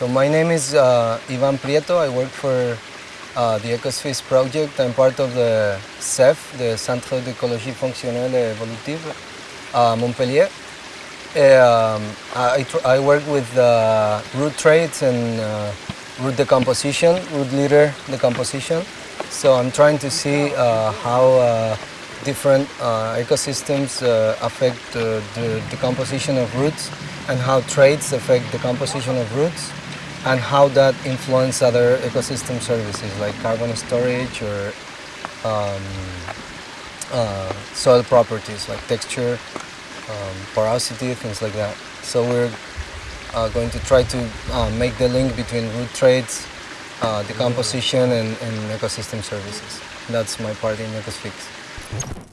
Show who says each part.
Speaker 1: So my name is uh, Ivan Prieto. I work for uh, the Ecosfix project. I'm part of the CEF, the Centre d'écologie fonctionnelle et évolutive, uh, Montpellier. Um, I, I, work with uh, root traits and uh, root decomposition, root litter decomposition. So I'm trying to see uh, how different ecosystems affect the decomposition of roots and how traits affect the composition of roots and how that influence other ecosystem services like carbon storage or um, uh, soil properties like texture, um, porosity, things like that. So we're uh, going to try to uh, make the link between root traits, uh, decomposition and, and ecosystem services. That's my part in Ecosfix.